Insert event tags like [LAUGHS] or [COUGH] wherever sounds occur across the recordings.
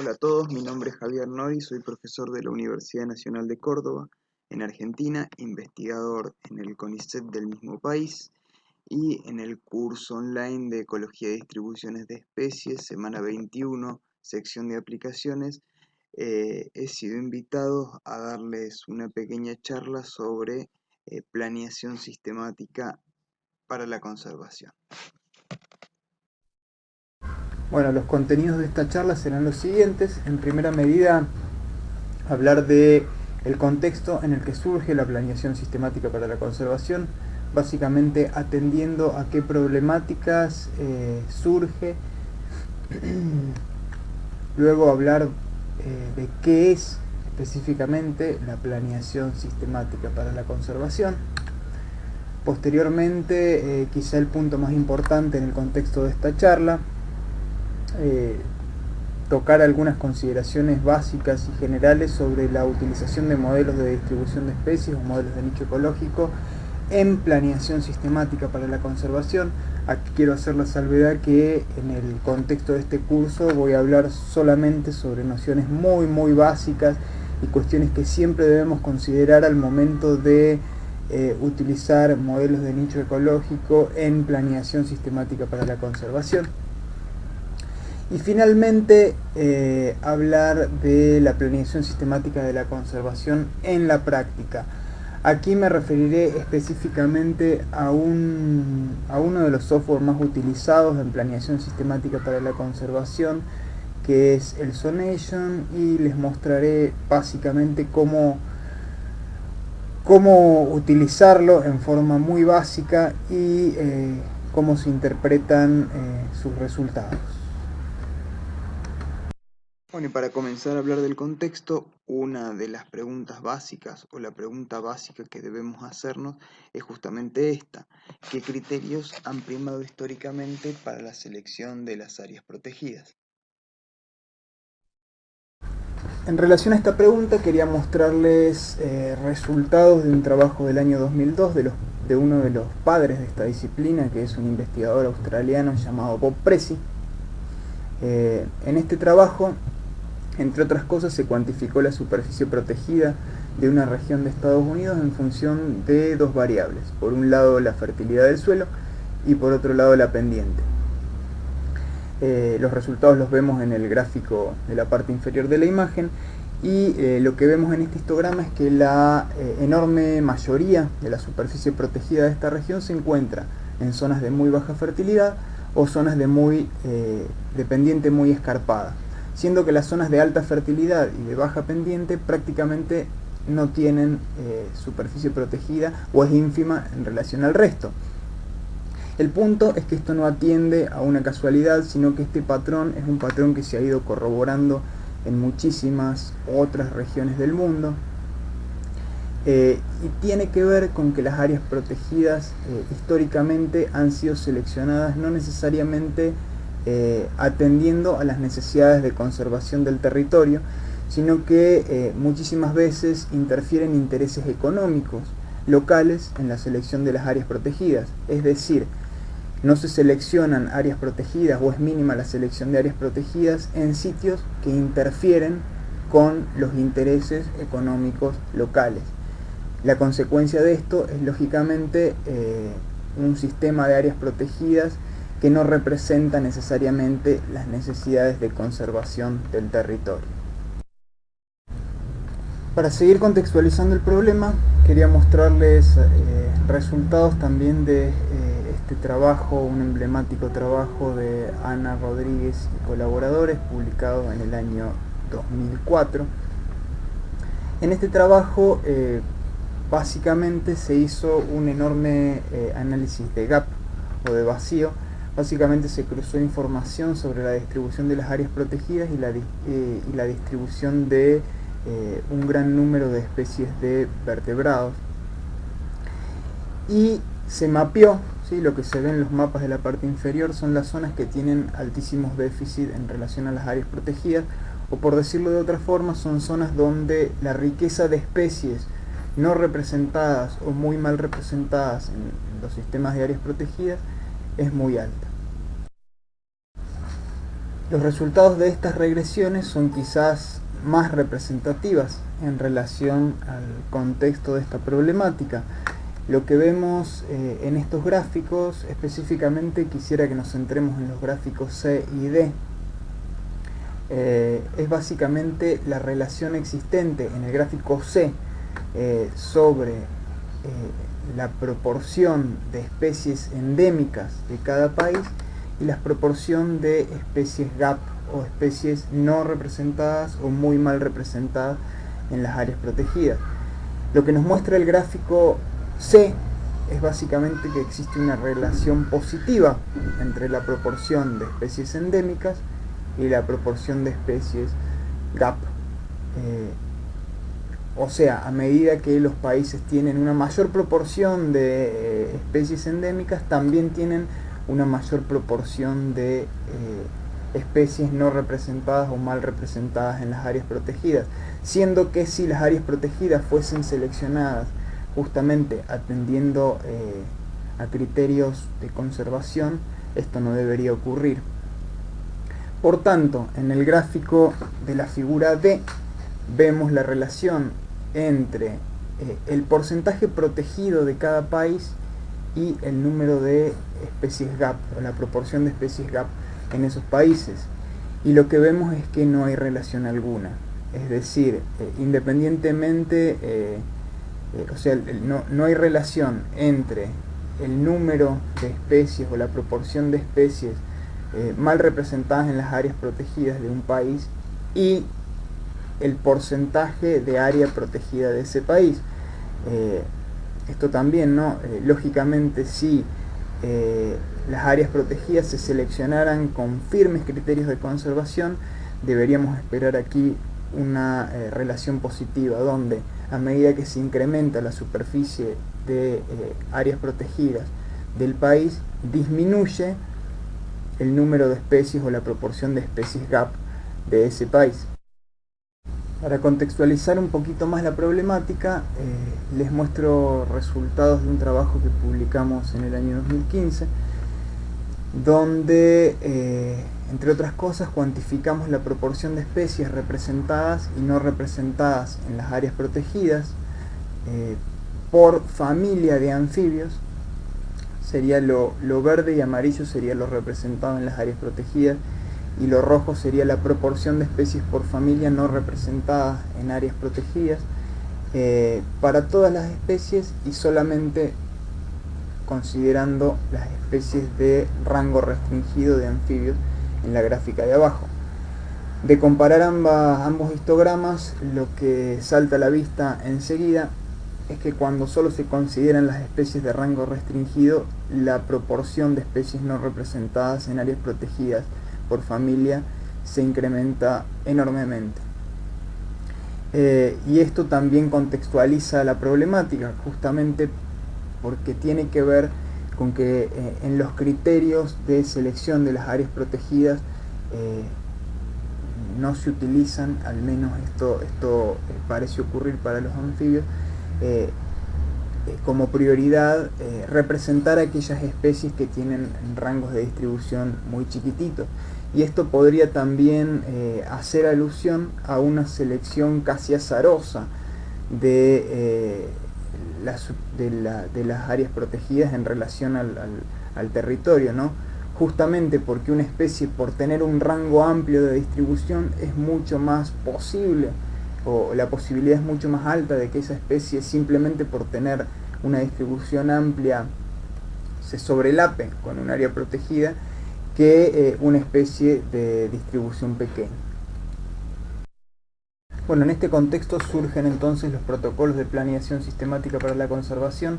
Hola a todos, mi nombre es Javier Nori, soy profesor de la Universidad Nacional de Córdoba, en Argentina, investigador en el CONICET del mismo país y en el curso online de Ecología y Distribuciones de Especies, semana 21, sección de aplicaciones, eh, he sido invitado a darles una pequeña charla sobre eh, planeación sistemática para la conservación. Bueno, los contenidos de esta charla serán los siguientes. En primera medida, hablar de el contexto en el que surge la planeación sistemática para la conservación, básicamente atendiendo a qué problemáticas eh, surge. [CLEARS THROAT] Luego hablar eh, de qué es específicamente la planeación sistemática para la conservación. Posteriormente, eh, quizá el punto más importante en el contexto de esta charla, eh, tocar algunas consideraciones básicas y generales sobre la utilización de modelos de distribución de especies o modelos de nicho ecológico en planeación sistemática para la conservación. Aquí quiero hacer la salvedad que en el contexto de este curso voy a hablar solamente sobre nociones muy muy básicas y cuestiones que siempre debemos considerar al momento de eh, utilizar modelos de nicho ecológico en planeación sistemática para la conservación. Y finalmente, eh, hablar de la planeación sistemática de la conservación en la práctica. Aquí me referiré específicamente a, un, a uno de los software más utilizados en planeación sistemática para la conservación, que es el Sonation, y les mostraré básicamente cómo, cómo utilizarlo en forma muy básica y eh, cómo se interpretan eh, sus resultados. Bueno, y para comenzar a hablar del contexto, una de las preguntas básicas o la pregunta básica que debemos hacernos es justamente esta. ¿Qué criterios han primado históricamente para la selección de las áreas protegidas? En relación a esta pregunta quería mostrarles eh, resultados de un trabajo del año 2002 de, uno de los padres de esta disciplina, que es un investigador australiano llamado Bob Pressey. Eh, en este trabajo entre otras cosas, se cuantificó la superficie protegida de una región de Estados Unidos en función de dos variables. Por un lado, la fertilidad del suelo y por otro lado, la pendiente. Eh, los resultados los vemos en el gráfico de la parte inferior de la imagen y eh, lo que vemos en este histograma es que la eh, enorme mayoría de la superficie protegida de esta región se encuentra en zonas de muy baja fertilidad o zonas de, muy, de pendiente muy escarpada siendo que las zonas de alta fertilidad y de baja pendiente prácticamente no tienen eh, superficie protegida o es ínfima en relación al resto. El punto es que esto no atiende a una casualidad, sino que este patrón es un patrón que se ha ido corroborando en muchísimas otras regiones del mundo eh, y tiene que ver con que las áreas protegidas eh, históricamente han sido seleccionadas no necesariamente eh, atendiendo a las necesidades de conservación del territorio, sino que eh, muchísimas veces interfieren intereses económicos locales en la selección de las áreas protegidas. Es decir, no se seleccionan áreas protegidas o es mínima la selección de áreas protegidas en sitios que interfieren con los intereses económicos locales. La consecuencia de esto es lógicamente eh, un sistema de áreas protegidas que no representa necesariamente las necesidades de conservación del territorio. Para seguir contextualizando el problema, quería mostrarles eh, resultados también de eh, este trabajo, un emblemático trabajo de Ana Rodríguez y colaboradores, publicado en el año 2004. En este trabajo, eh, básicamente se hizo un enorme análisis de gap o de vacío, Básicamente se cruzó información sobre la distribución de las áreas protegidas y la, eh, distribución de eh, un gran número de especies de vertebrados. Y se mapeó, lo que se ve en los mapas de la parte inferior son las zonas que tienen altísimos déficits en relación a las áreas protegidas, o por decirlo de otra forma, son zonas donde la riqueza de especies no representadas o muy mal representadas en los sistemas de áreas protegidas es muy alta. Los resultados de estas regresiones son quizás más representativas en relación al contexto de esta problemática. Lo que vemos eh, en estos gráficos, específicamente quisiera que nos centremos en los gráficos C y D, eh, es básicamente la relación existente en el gráfico C eh, sobre la proporción de especies endémicas de cada país y la proporción de especies GAP o especies no representadas o muy mal representadas en las áreas protegidas. Lo que nos muestra el gráfico C es básicamente que existe una relación positiva entre la proporción de especies endémicas y la proporción de especies GAP. Eh, o sea, a medida que los países tienen una mayor proporción de eh, especies endémicas, también tienen una mayor proporción de eh, especies no representadas o mal representadas en las áreas protegidas, siendo que si las áreas protegidas fuesen seleccionadas justamente atendiendo eh, a criterios de conservación, esto no debería ocurrir. Por tanto, en el gráfico de la figura D vemos la relación entre eh, el porcentaje protegido de cada país y el número de especies GAP, o la proporción de especies GAP en esos países. Y lo que vemos es que no hay relación alguna. Es decir, eh, independientemente, eh, eh, o sea, no, no, hay relación entre el número de especies o la proporción de especies mal representadas en las áreas protegidas de un país y el porcentaje de área protegida de ese país. esto también, ¿no? lógicamente, si las áreas protegidas se seleccionaran con firmes criterios de conservación, deberíamos esperar aquí una eh, relación positiva, donde a medida que se incrementa la superficie de eh, áreas protegidas del país, disminuye el número de especies o la proporción de especies GAP de ese país. Para contextualizar un poquito más la problemática, eh, les muestro resultados de un trabajo que publicamos en el año 2015 donde, eh, entre otras cosas, cuantificamos la proporción de especies representadas y no representadas en las áreas protegidas eh, por familia de anfibios. Sería lo, lo verde y amarillo sería lo representado en las áreas protegidas y lo rojo sería la proporción de especies por familia no representadas en áreas protegidas eh, para todas las especies y solamente considerando las especies de rango restringido de anfibios en la gráfica de abajo. De comparar ambos histogramas, lo que salta a la vista enseguida es que cuando solo se consideran las especies de rango restringido, la proporción de especies no representadas en áreas protegidas por familia se incrementa enormemente. Eh, y esto también contextualiza la problemática, justamente porque tiene que ver con que eh, en los criterios de selección de las áreas protegidas eh, no se utilizan, al menos esto, esto parece ocurrir para los anfibios, como prioridad representar aquellas especies que tienen rangos de distribución muy chiquititos. Y esto podría también hacer alusión a una selección casi azarosa de de, las áreas protegidas en relación al, territorio, ¿no? justamente porque una especie por tener un rango amplio de distribución es mucho más posible o la posibilidad es mucho más alta de que esa especie simplemente por tener una distribución amplia se sobrelape con un área protegida que eh, una especie de distribución pequeña. Bueno, en este contexto surgen entonces los protocolos de planeación sistemática para la conservación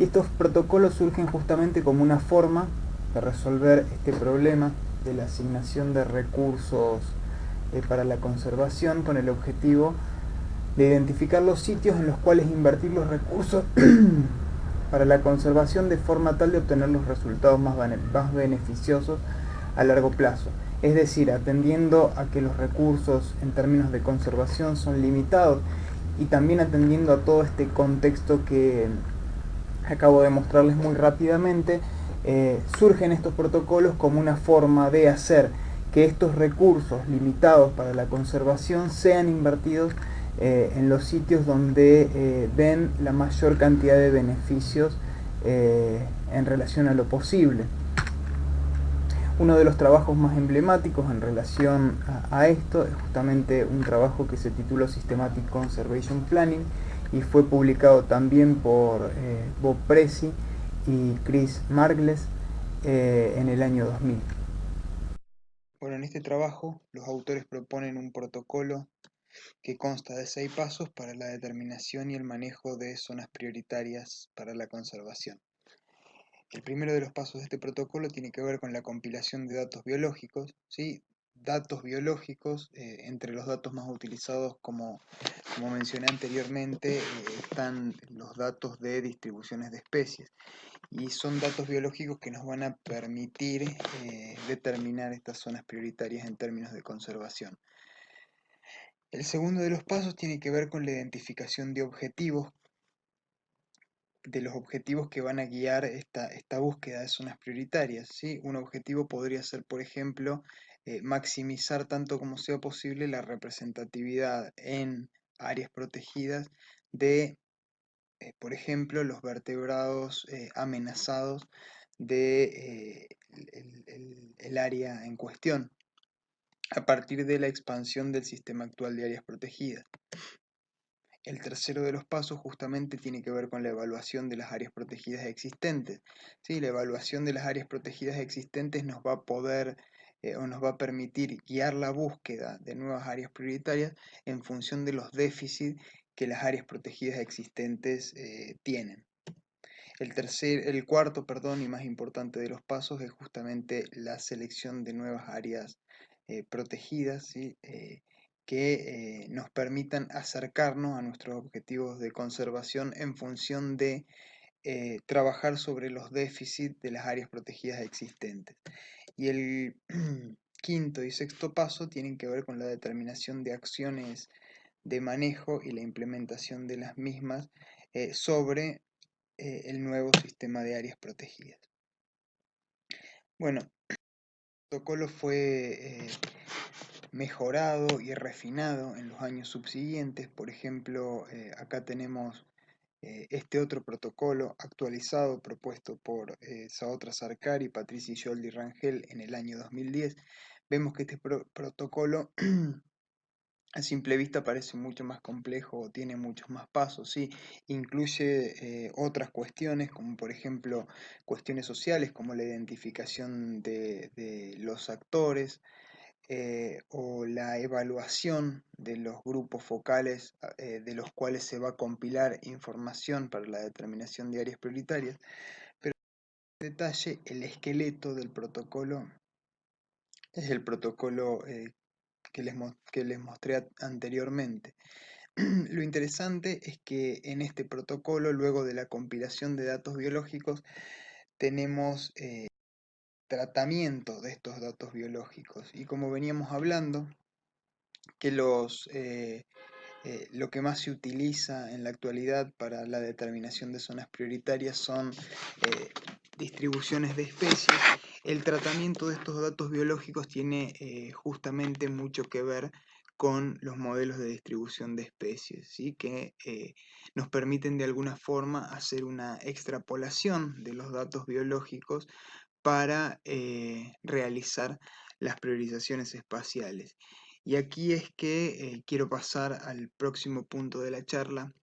y estos protocolos surgen justamente como una forma de resolver este problema de la asignación de recursos eh, para la conservación con el objetivo de identificar los sitios en los cuales invertir los recursos [CLEARS THROAT] para la conservación de forma tal de obtener los resultados más beneficiosos a largo plazo. Es decir, atendiendo a que los recursos en términos de conservación son limitados y también atendiendo a todo este contexto que acabo de mostrarles muy rápidamente, eh, surgen estos protocolos como una forma de hacer que estos recursos limitados para la conservación sean invertidos eh, en los sitios donde eh, den la mayor cantidad de beneficios eh, en relación a lo posible. Uno de los trabajos más emblemáticos en relación a, esto es justamente un trabajo que se tituló Systematic Conservation Planning y fue publicado también por Bob Presi y Chris Margles en el año 2000. Bueno, en este trabajo los autores proponen un protocolo que consta de seis pasos para la determinación y el manejo de zonas prioritarias para la conservación. El primero de los pasos de este protocolo tiene que ver con la compilación de datos biológicos, ¿sí? datos biológicos, eh, entre los datos más utilizados, como, como mencioné anteriormente, eh, están los datos de distribuciones de especies. Y son datos biológicos que nos van a permitir eh, determinar estas zonas prioritarias en términos de conservación. El segundo de los pasos tiene que ver con la identificación de objetivos, de los objetivos que van a guiar esta, esta búsqueda de zonas prioritarias. ¿sí? Un objetivo podría ser, por ejemplo, eh, maximizar tanto como sea posible la representatividad en áreas protegidas de, eh, por ejemplo, los vertebrados eh, amenazados de el área en cuestión a partir de la expansión del sistema actual de áreas protegidas. El tercero de los pasos justamente tiene que ver con la evaluación de las áreas protegidas existentes. ¿Sí? La evaluación de las áreas protegidas existentes nos va a poder eh, o nos va a permitir guiar la búsqueda de nuevas áreas prioritarias en función de los déficits que las áreas protegidas existentes eh, tienen. El, tercer, el cuarto perdón, y más importante de los pasos es justamente la selección de nuevas áreas eh, protegidas eh, que eh, nos permitan acercarnos a nuestros objetivos de conservación en función de trabajar sobre los déficits de las áreas protegidas existentes. Y el [CLEARS THROAT] quinto y sexto paso tienen que ver con la determinación de acciones de manejo y la implementación de las mismas sobre el nuevo sistema de áreas protegidas. Bueno, [CLEARS THROAT] protocolo fue eh, mejorado y refinado en los años subsiguientes. Por ejemplo, eh, acá tenemos eh, este otro protocolo actualizado propuesto por Saotra Sarkar Patricia Yoldi Rangel en el año 2010. Vemos que este protocolo [CLEARS THROAT] a simple vista parece mucho más complejo, tiene muchos más pasos, ¿sí? incluye eh, otras cuestiones como por ejemplo cuestiones sociales como la identificación de, los actores eh, o la evaluación de los grupos focales ah, eh, de los cuales se va a compilar información para la determinación de áreas prioritarias, pero en detalle el esqueleto del protocolo es el protocolo que les, que les mostré anteriormente. [CLEARS THROAT] Lo interesante es que en este protocolo, luego de la compilación de datos biológicos, tenemos eh, tratamiento de estos datos biológicos. Y como veníamos hablando, que los, eh, eh, lo que más se utiliza en la actualidad para la determinación de zonas prioritarias son distribuciones de especies el tratamiento de estos datos biológicos tiene eh, justamente mucho que ver con los modelos de distribución de especies, ¿sí? que eh, nos permiten de alguna forma hacer una extrapolación de los datos biológicos para eh, realizar las priorizaciones espaciales. Y aquí es que quiero pasar al próximo punto de la charla,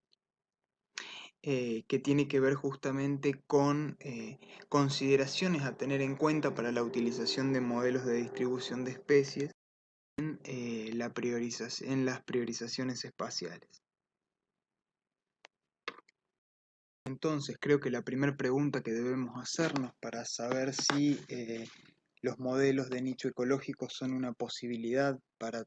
eh, que tiene que ver justamente con eh, consideraciones a tener en cuenta para la utilización de modelos de distribución de especies en, eh, en las priorizaciones espaciales. Entonces, creo que la primera pregunta que debemos hacernos para saber si los modelos de nicho ecológico son una posibilidad para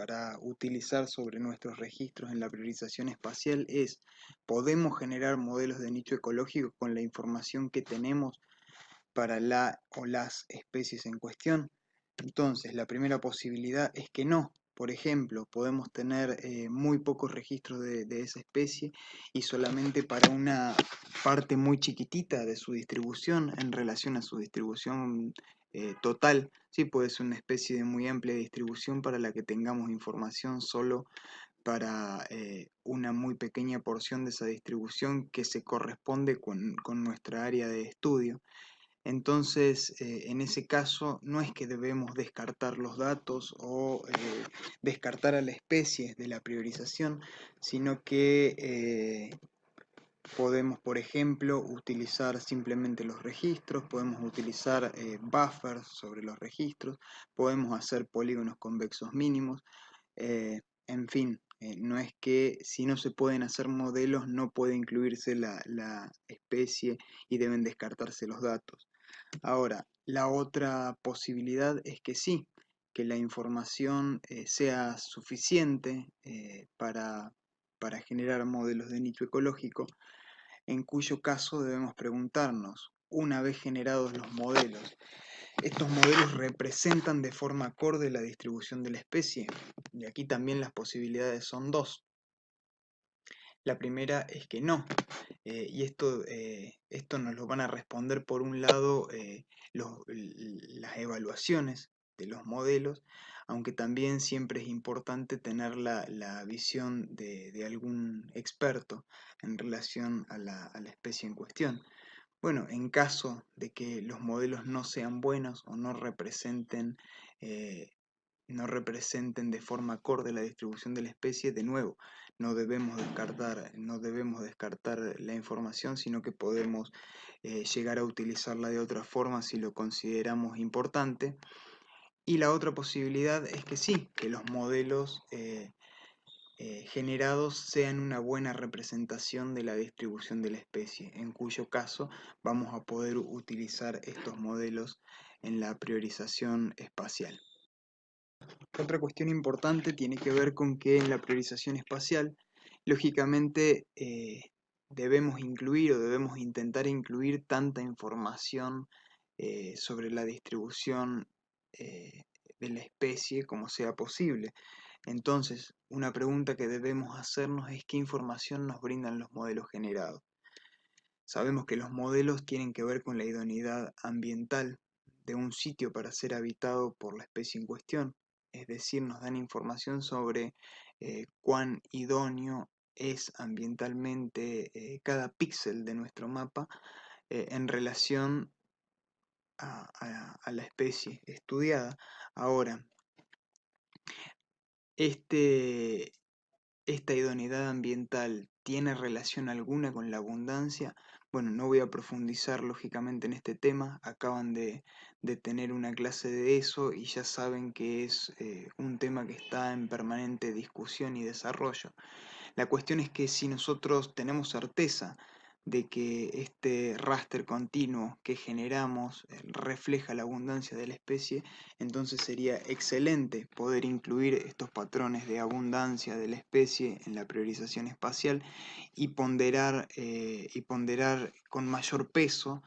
para utilizar sobre nuestros registros en la priorización espacial es, podemos generar modelos de nicho ecológico con la información que tenemos para la o las especies en cuestión. Entonces, la primera posibilidad es que no. Por ejemplo, podemos tener eh, muy pocos registros de, esa especie y solamente para una parte muy chiquitita de su distribución en relación a su distribución eh, total, sí puede ser una especie de muy amplia distribución para la que tengamos información solo para eh, una muy pequeña porción de esa distribución que se corresponde con, nuestra área de estudio. Entonces, eh, en ese caso, no es que debemos descartar los datos o descartar a la especie de la priorización, sino que podemos, por ejemplo, utilizar simplemente los registros, podemos utilizar buffers sobre los registros, podemos hacer polígonos convexos mínimos, en fin, eh, no es que si no se pueden hacer modelos no puede incluirse la, especie y deben descartarse los datos. Ahora, la otra posibilidad es que sí, que la información eh, sea suficiente eh, para, para generar modelos de nicho ecológico, en cuyo caso debemos preguntarnos, una vez generados los modelos, estos modelos representan de forma acorde la distribución de la especie. Y aquí también las posibilidades son dos. La primera es que no. Eh, y esto, eh, esto nos lo van a responder por un lado eh, las evaluaciones de los modelos, aunque también siempre es importante tener la, visión de, algún experto en relación a la especie en cuestión. Bueno, en caso de que los modelos no sean buenos o no representen, eh, no representen de forma acorde la distribución de la especie, de nuevo, no debemos descartar, no debemos descartar la información, sino que podemos eh, llegar a utilizarla de otra forma si lo consideramos importante. Y la otra posibilidad es que sí, que los modelos eh, eh, generados sean una buena representación de la distribución de la especie, en cuyo caso vamos a poder utilizar estos modelos en la priorización espacial. Otra cuestión importante tiene que ver con que en la priorización espacial, lógicamente, eh, debemos incluir o debemos intentar incluir tanta información sobre la distribución de la especie como sea posible. Entonces, una pregunta que debemos hacernos es qué información nos brindan los modelos generados. Sabemos que los modelos tienen que ver con la idoneidad ambiental de un sitio para ser habitado por la especie en cuestión, es decir, nos dan información sobre eh, cuán idóneo es ambientalmente eh, cada píxel de nuestro mapa eh, en relación a, la especie estudiada. Ahora, este, ¿Esta idoneidad ambiental tiene relación alguna con la abundancia? Bueno, no voy a profundizar lógicamente en este tema, acaban de, tener una clase de eso y ya saben que es eh, un tema que está en permanente discusión y desarrollo. La cuestión es que si nosotros tenemos certeza de que este raster continuo que generamos eh, refleja la abundancia de la especie, entonces sería excelente poder incluir estos patrones de abundancia de la especie en la priorización espacial y ponderar, eh, y ponderar con mayor peso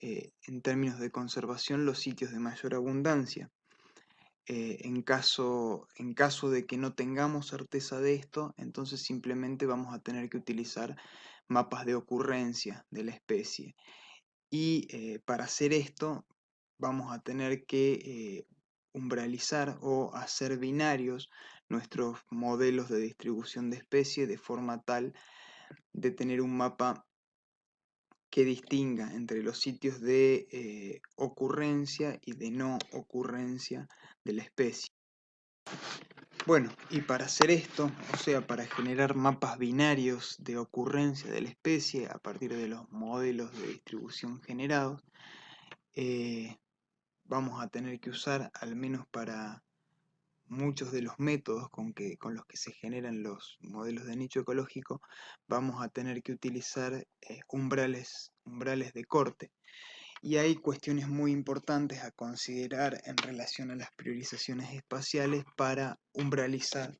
eh, en términos de conservación los sitios de mayor abundancia. en, caso, en caso de que no tengamos certeza de esto, entonces simplemente vamos a tener que utilizar mapas de ocurrencia de la especie. Y eh, para hacer esto vamos a tener que eh, umbralizar o hacer binarios nuestros modelos de distribución de especie de forma tal de tener un mapa que distinga entre los sitios de eh, ocurrencia y de no ocurrencia de la especie. Bueno, y para hacer esto, o sea, para generar mapas binarios de ocurrencia de la especie a partir de los modelos de distribución generados, eh, vamos a tener que usar, al menos para muchos de los métodos con, que, con los que se generan los modelos de nicho ecológico, vamos a tener que utilizar eh, umbrales, umbrales de corte. Y hay cuestiones muy importantes a considerar en relación a las priorizaciones espaciales para umbralizar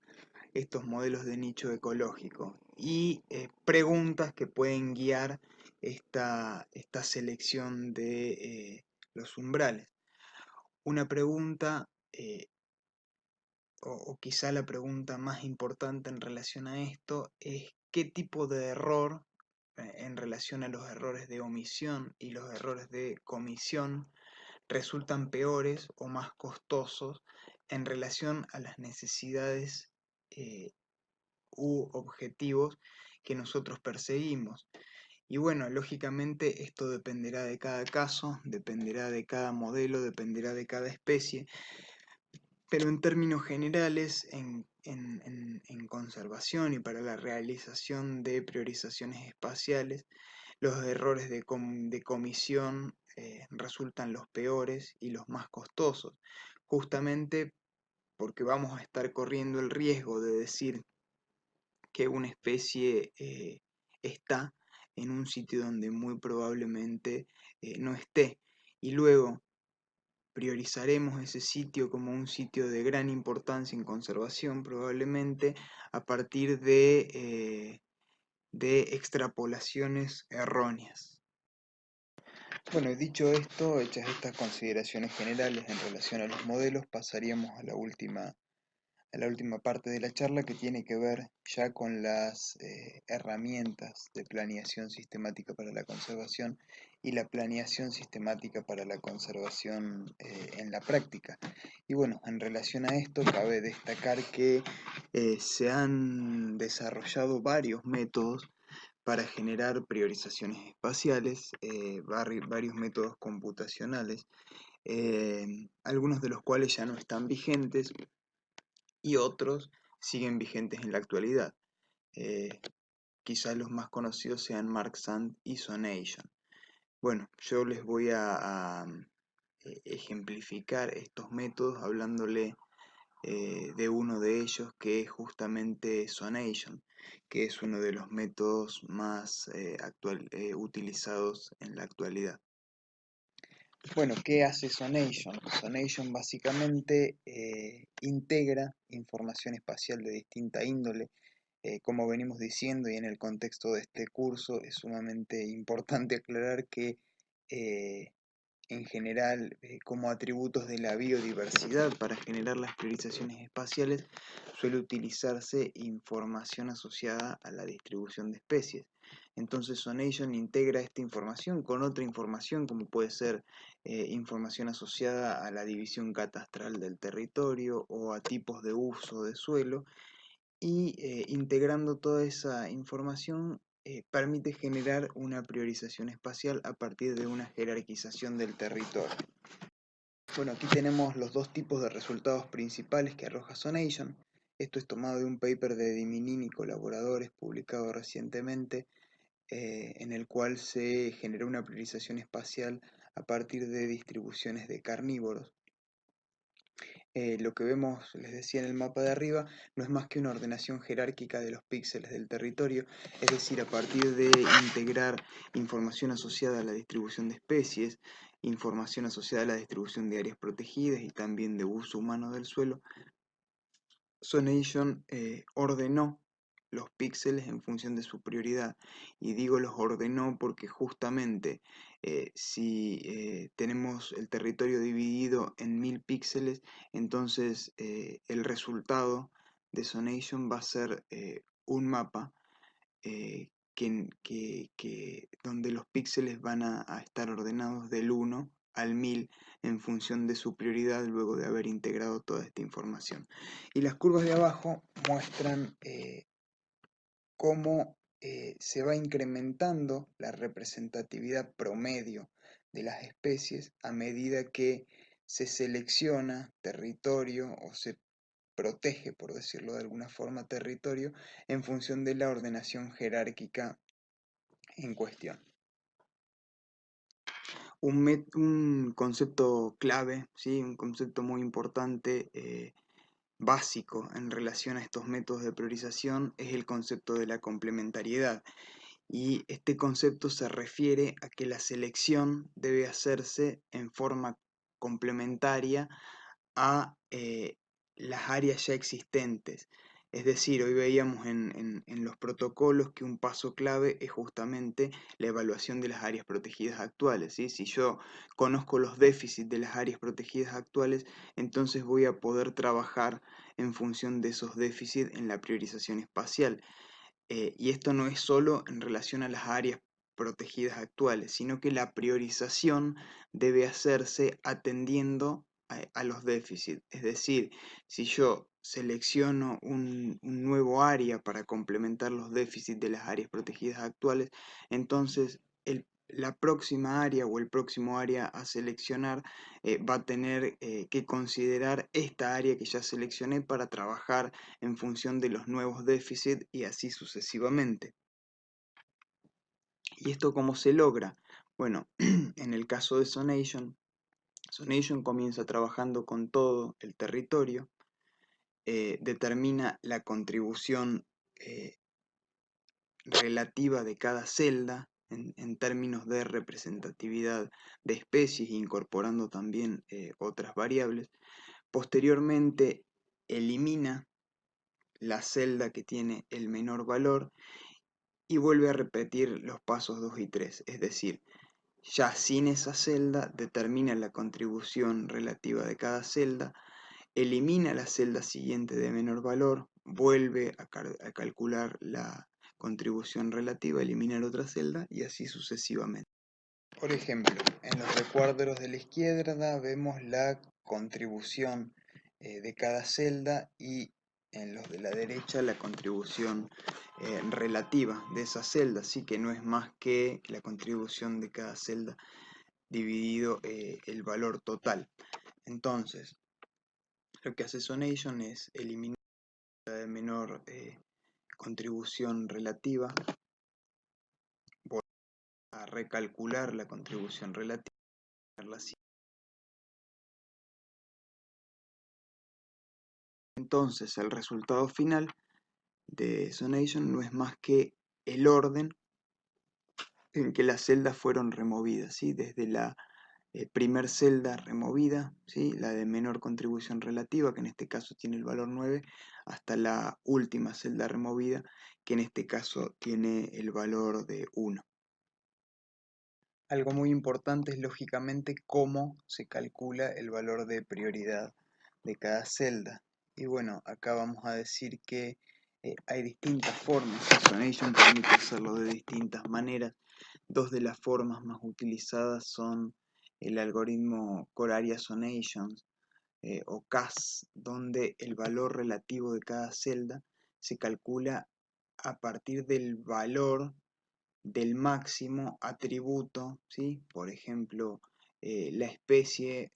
estos modelos de nicho ecológico y eh, preguntas que pueden guiar esta, esta selección de eh, los umbrales. Una pregunta, eh, o, o quizá la pregunta más importante en relación a esto, es qué tipo de error en relación a los errores de omisión y los errores de comisión resultan peores o más costosos en relación a las necesidades eh, u objetivos que nosotros perseguimos. Y bueno, lógicamente esto dependerá de cada caso, dependerá de cada modelo, dependerá de cada especie, pero en términos generales, en, conservación y para la realización de priorizaciones espaciales, los errores de, comisión eh, resultan los peores y los más costosos, justamente porque vamos a estar corriendo el riesgo de decir que una especie eh, está en un sitio donde muy probablemente eh, no esté. Y luego priorizaremos ese sitio como un sitio de gran importancia en conservación, probablemente a partir de, eh, de extrapolaciones erróneas. Bueno, dicho esto, hechas estas consideraciones generales en relación a los modelos, pasaríamos a la última a la última parte de la charla que tiene que ver ya con las eh, herramientas de planeación sistemática para la conservación y la planeación sistemática para la conservación eh, en la práctica. Y bueno, en relación a esto cabe destacar que eh, se han desarrollado varios métodos para generar priorizaciones espaciales, varios métodos computacionales, algunos de los cuales ya no están vigentes, y otros siguen vigentes en la actualidad. Eh, quizás los más conocidos sean Mark Sand y Sonation. Bueno, yo les voy a, eh, ejemplificar estos métodos hablándole eh, de uno de ellos que es justamente Sonation, que es uno de los métodos más actual, utilizados en la actualidad. Bueno, ¿qué hace Sonation? Sonation básicamente eh, integra información espacial de distinta índole. Eh, como venimos diciendo y en el contexto de este curso, es sumamente importante [LAUGHS] aclarar que eh, en general como atributos de la biodiversidad para generar las priorizaciones espaciales suele utilizarse información asociada a la distribución de especies. Entonces Sonation integra esta información con otra información como puede ser eh, información asociada a la división catastral del territorio o a tipos de uso de suelo y eh, integrando toda esa información eh, permite generar una priorización espacial a partir de una jerarquización del territorio. Bueno, aquí tenemos los dos tipos de resultados principales que arroja Sonation. Esto es tomado de un paper de Diminin y colaboradores publicado recientemente eh, en el cual se generó una priorización espacial a partir de distribuciones de carnívoros. Eh, lo que vemos, les decía en el mapa de arriba, no es más que una ordenación jerárquica de los píxeles del territorio, es decir, a partir de integrar información asociada a la distribución de especies, información asociada a la distribución de áreas protegidas y también de uso humano del suelo, Sonation eh, ordenó los píxeles en función de su prioridad. Y digo los ordenó porque justamente eh, si eh, tenemos el territorio dividido en mil píxeles, entonces eh, el resultado de Sonation va a ser un mapa que, donde los píxeles van a, a, estar ordenados del 1 al 1000 en función de su prioridad luego de haber integrado toda esta información. Y las curvas de abajo muestran cómo eh, se va incrementando la representatividad promedio de las especies a medida que se selecciona territorio o se protege, por decirlo de alguna forma, territorio en función de la ordenación jerárquica en cuestión. Un, concepto clave, ¿sí? un concepto muy importante eh, básico en relación a estos métodos de priorización es el concepto de la complementariedad. Y este concepto se refiere a que la selección debe hacerse en forma complementaria a eh, las áreas ya existentes. Es decir, hoy veíamos en, los protocolos que un paso clave es justamente la evaluación de las áreas protegidas actuales. Si yo conozco los déficits de las áreas protegidas actuales, entonces voy a poder trabajar en función de esos déficits en la priorización espacial. Eh, y esto no es solo en relación a las áreas protegidas actuales, sino que la priorización debe hacerse atendiendo a, los déficits. Es decir, si yo selecciono un, nuevo área para complementar los déficits de las áreas protegidas actuales, entonces la próxima área o el próximo área a seleccionar eh, va a tener eh, que considerar esta área que ya seleccioné para trabajar en función de los nuevos déficits y así sucesivamente. ¿Y esto cómo se logra? Bueno, [CLEARS THROAT] en el caso de Sonation, Sonation comienza trabajando con todo el territorio, determina la contribución eh, relativa de cada celda en, términos de representatividad de especies, incorporando también eh, otras variables. Posteriormente elimina la celda que tiene el menor valor y vuelve a repetir los pasos 2 y 3, es decir, ya sin esa celda determina la contribución relativa de cada celda, elimina la celda siguiente de menor valor, vuelve a, calcular la contribución relativa, elimina otra celda y así sucesivamente. Por ejemplo, en los recuadros de la izquierda vemos la contribución eh, de cada celda y en los de la derecha la contribución eh, relativa de esa celda, así que no es más que la contribución de cada celda dividido eh, el valor total. Entonces, lo que hace Sonation es eliminar la de menor eh, contribución relativa, a recalcular la contribución relativa, Entonces el resultado final de Sonation no es más que el orden en que las celdas fueron removidas, ¿sí? desde la eh, primer celda removida, ¿sí? la de menor contribución relativa, que en este caso tiene el valor 9, hasta la última celda removida, que en este caso tiene el valor de 1. Algo muy importante es lógicamente cómo se calcula el valor de prioridad de cada celda. Y bueno, acá vamos a decir que eh, hay distintas formas. Sonation permite hacerlo de distintas maneras. Dos de las formas más utilizadas son el algoritmo Core Area Sonation eh, o CAS, donde el valor relativo de cada celda se calcula a partir del valor del máximo atributo, ¿sí? por ejemplo, eh, la especie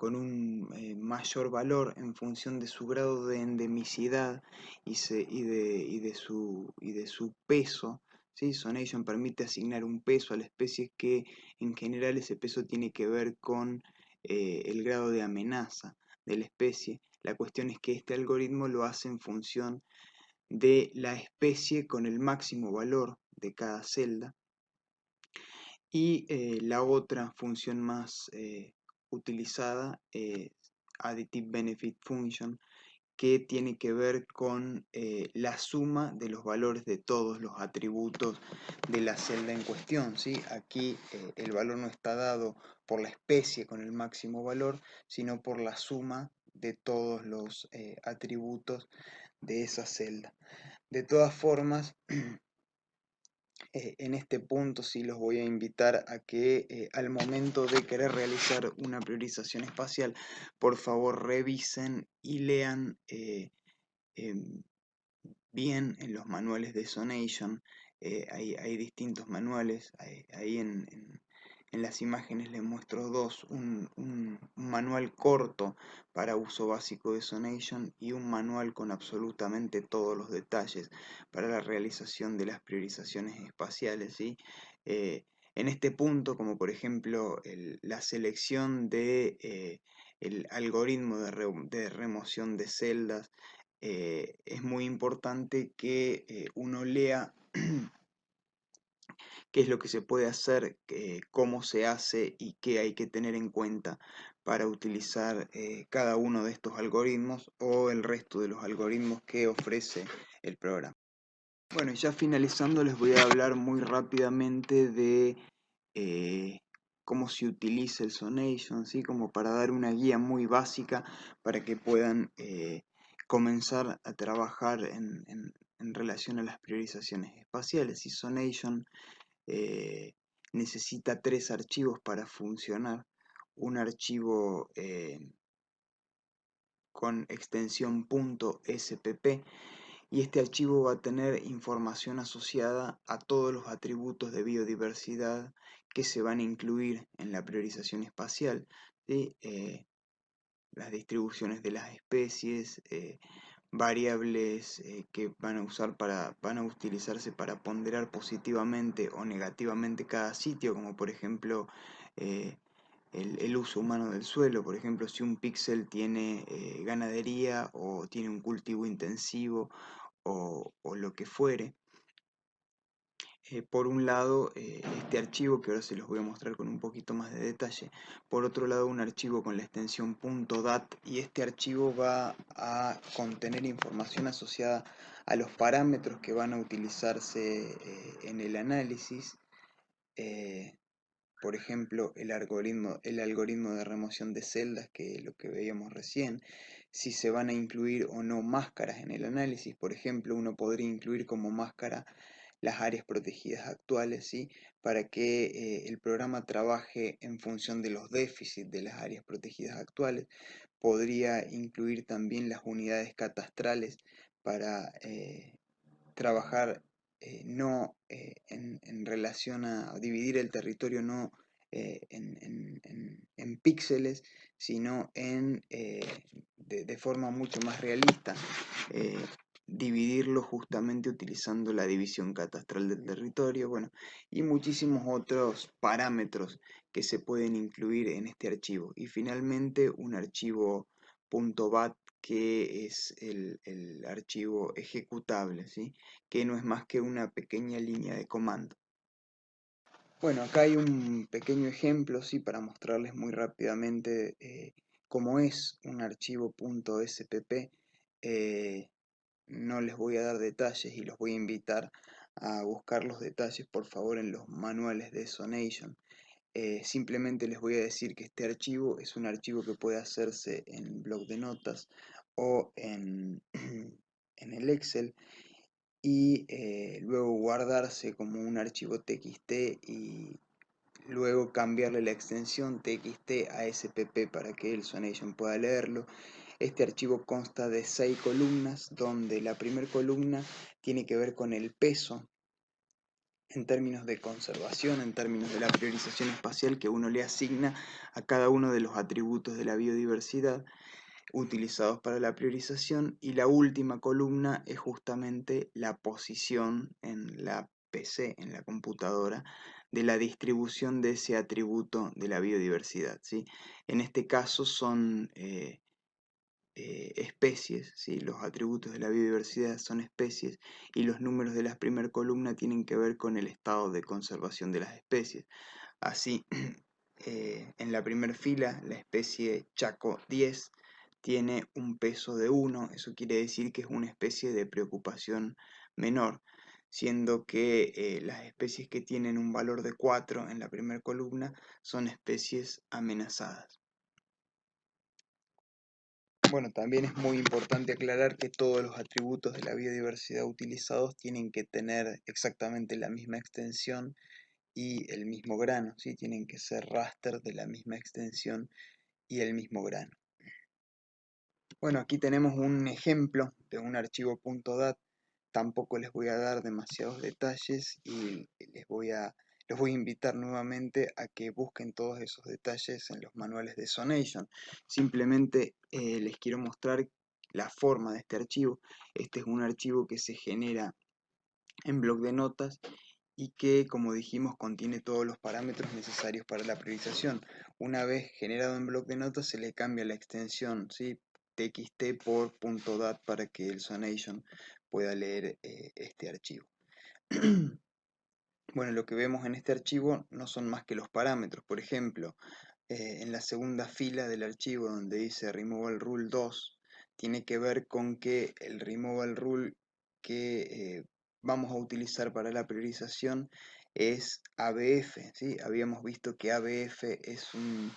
con un eh, mayor valor en función de su grado de endemicidad y, de, su, y de su peso. ¿Sí? Sonation permite asignar un peso a la especie que en general ese peso tiene que ver con eh, el grado de amenaza de la especie. La cuestión es que este algoritmo lo hace en función de la especie con el máximo valor de cada celda. Y eh, la otra función más utilizada es Additive Benefit Function, que tiene que ver con eh, la suma de los valores de todos los atributos de la celda en cuestión. ¿sí? Aquí eh, el valor no está dado por la especie con el máximo valor, sino por la suma de todos los eh, atributos de esa celda. De todas formas, [CLEARS THROAT] Eh, en este punto sí los voy a invitar a que eh, al momento de querer realizar una priorización espacial, por favor revisen y lean eh, em, bien en los manuales de Sonation. hay, distintos manuales, ahí en las imágenes les muestro dos, un, manual corto para uso básico de Sonation y un manual con absolutamente todos los detalles para la realización de las priorizaciones espaciales. Eh, en este punto, como por ejemplo la selección de eh, algoritmo de, remoción de celdas, eh, es muy importante que uno lea [CLEARS THROAT] qué es lo que se puede hacer, cómo se hace y qué hay que tener en cuenta para utilizar eh, cada uno de estos algoritmos o el resto de los algoritmos que ofrece el programa. Bueno, ya finalizando les voy a hablar muy rápidamente de eh, cómo se utiliza el Sonation, ¿sí? como para dar una guía muy básica para que puedan eh, comenzar a trabajar en, en, relación a las priorizaciones espaciales. Y Sonation eh, necesita tres archivos para funcionar. Un archivo eh, con extensión .spp y este archivo va a tener información asociada a todos los atributos de biodiversidad que se van a incluir en la priorización espacial, eh, las distribuciones de las especies, variables eh, que van a usar para van a utilizarse para ponderar positivamente o negativamente cada sitio, como por ejemplo el, uso humano del suelo, por ejemplo, si un píxel tiene ganadería o tiene un cultivo intensivo o, lo que fuere. Eh, por un lado, eh, este archivo, que ahora se los voy a mostrar con un poquito más de detalle. Por otro lado, un archivo con la extensión .dat y este archivo va a contener información asociada a los parámetros que van a utilizarse eh, en el análisis. por ejemplo, el algoritmo, el algoritmo de remoción de celdas, que es lo que veíamos recién, si se van a incluir o no máscaras en el análisis. Por ejemplo, uno podría incluir como máscara las áreas protegidas actuales, ¿sí? para que eh, el programa trabaje en función de los déficits de las áreas protegidas actuales. Podría incluir también las unidades catastrales para eh, trabajar eh, no en, relación a dividir el territorio no en, píxeles, sino en, de, forma mucho más realista, dividirlo justamente utilizando la división catastral del territorio, bueno, y muchísimos otros parámetros que se pueden incluir en este archivo. Y finalmente un archivo .bat que es el, archivo ejecutable, ¿sí? que no es más que una pequeña línea de comando. Bueno, acá hay un pequeño ejemplo, sí, para mostrarles muy rápidamente eh, cómo es un archivo .spp. no les voy a dar detalles y los voy a invitar a buscar los detalles, por favor, en los manuales de Sonation. Eh, simplemente les voy a decir que este archivo es un archivo que puede hacerse en blog de notas o en, [CLEARS THROAT] en el Excel y eh, luego guardarse como un archivo txt y luego cambiarle la extensión txt a spp para que el Sonation pueda leerlo. Este archivo consta de seis columnas donde la primera columna tiene que ver con el peso en términos de conservación, en términos de la priorización espacial que uno le asigna a cada uno de los atributos de la biodiversidad utilizados para la priorización y la última columna es justamente la posición en la PC, en la computadora, de la distribución de ese atributo de la biodiversidad. ¿sí? En este caso son eh, eh, especies, ¿sí? los atributos de la biodiversidad son especies y los números de la primera columna tienen que ver con el estado de conservación de las especies. Así, [CLEARS THROAT] eh, en la primera fila, la especie Chaco 10 tiene un peso de 1, eso quiere decir que es una especie de preocupación menor, siendo que eh, las especies que tienen un valor de 4 en la primera columna son especies amenazadas. Bueno, también es muy importante aclarar que todos los atributos de la biodiversidad utilizados tienen que tener exactamente la misma extensión y el mismo grano, ¿sí? tienen que ser raster de la misma extensión y el mismo grano. Bueno, aquí tenemos un ejemplo de un archivo .dat. Tampoco les voy a dar demasiados detalles y les voy a, les voy a invitar nuevamente a que busquen todos esos detalles en los manuales de Sonation. Simplemente eh, les quiero mostrar la forma de este archivo. Este es un archivo que se genera en bloc de notas y que, como dijimos, contiene todos los parámetros necesarios para la priorización. Una vez generado en bloc de notas, se le cambia la extensión, ¿sí? txt por .dat para que el Sonation pueda leer eh, este archivo. [CLEARS THROAT] bueno, lo que vemos en este archivo no son más que los parámetros. Por ejemplo, eh, en la segunda fila del archivo donde dice removal rule 2, tiene que ver con que el removal rule que eh, vamos a utilizar para la priorización es ABF. ¿sí? Habíamos visto que ABF es un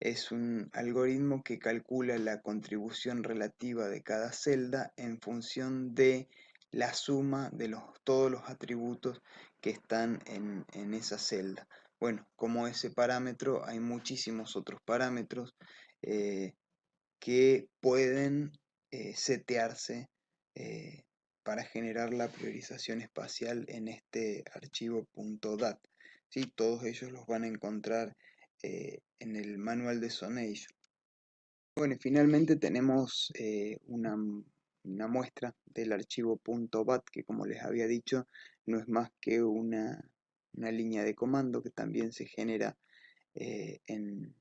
es un algoritmo que calcula la contribución relativa de cada celda en función de la suma de los, todos los atributos que están en, esa celda. Bueno, como ese parámetro hay muchísimos otros parámetros eh, que pueden eh, setearse eh, para generar la priorización espacial en este archivo .dat. ¿sí? Todos ellos los van a encontrar en el manual de Sonation. Bueno, y finalmente tenemos una, una, muestra del archivo .bat que como les había dicho no es más que una, línea de comando que también se genera en,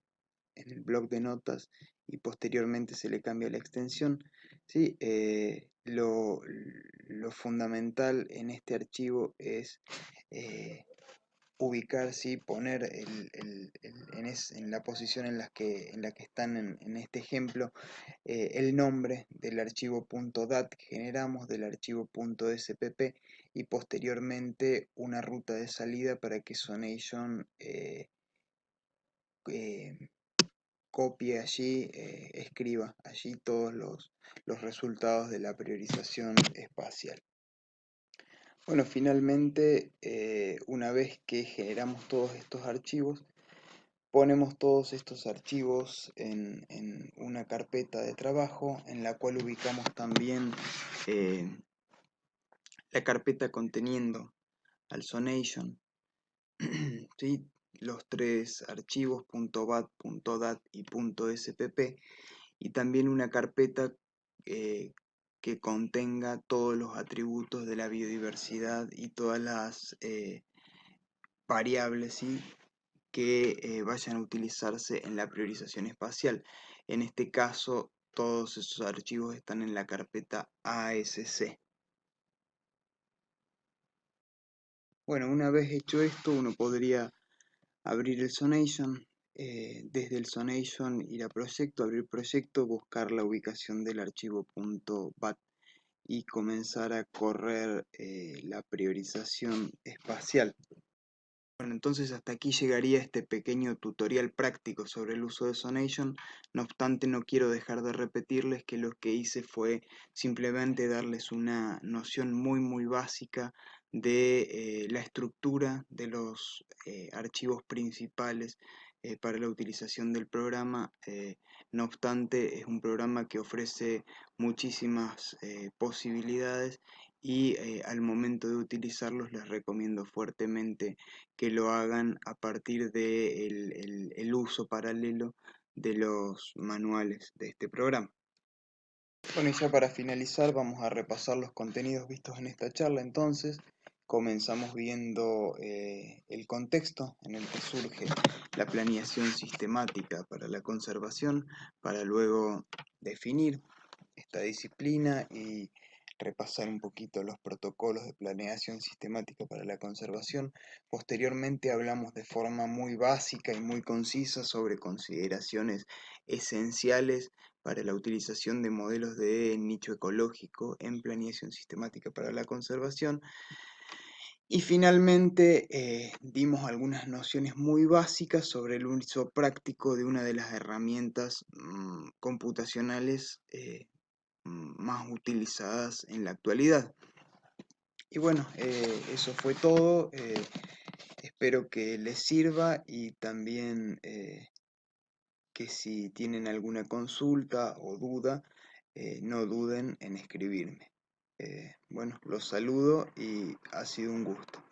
en el blog de notas y posteriormente se le cambia la extensión. ¿sí? Eh, lo, fundamental en este archivo es eh, ubicar, ¿sí? poner en, la posición en la que, en que están en, este ejemplo eh, el nombre del archivo .dat que generamos, del archivo .spp y posteriormente una ruta de salida para que Sonation copie allí, eh, escriba allí todos los, resultados de la priorización espacial. Bueno, finalmente, eh, una vez que generamos todos estos archivos, ponemos todos estos archivos en, una carpeta de trabajo en la cual ubicamos también eh, la carpeta conteniendo al Sonation. [CLEARS THROAT] ¿sí? los tres archivos .bat, .dat y .spp y también una carpeta eh, que contenga todos los atributos de la biodiversidad y todas las eh, variables que eh, vayan a utilizarse en la priorización espacial. En este caso, todos esos archivos están en la carpeta ASC. Bueno, una vez hecho esto, uno podría abrir el Sonation, eh, desde el Sonation ir a proyecto, abrir proyecto, buscar la ubicación del archivo .bat y comenzar a correr eh, la priorización espacial. Bueno, entonces hasta aquí llegaría este pequeño tutorial práctico sobre el uso de Sonation. No obstante, no quiero dejar de repetirles que lo que hice fue simplemente darles una noción muy muy básica de eh, la estructura de los eh, archivos principales eh, para la utilización del programa. no obstante, es un programa que ofrece muchísimas posibilidades y al momento de utilizarlos les recomiendo fuertemente que lo hagan a partir del de el uso paralelo de los manuales de este programa. Bueno, y ya para finalizar vamos a repasar los contenidos vistos en esta charla entonces comenzamos viendo eh, el contexto en el que surge la planeación sistemática para la conservación, para luego definir esta disciplina y repasar un poquito los protocolos de planeación sistemática para la conservación. Posteriormente hablamos de forma muy básica y muy concisa sobre consideraciones esenciales para la utilización de modelos de nicho ecológico en planeación sistemática para la conservación. Y finalmente eh, dimos algunas nociones muy básicas sobre el uso práctico de una de las herramientas mm, computacionales eh, más utilizadas en la actualidad. Y bueno, eh, eso fue todo. espero que les sirva y también que si tienen alguna consulta o duda, no duden en escribirme. Eh, bueno, los saludo y ha sido un gusto.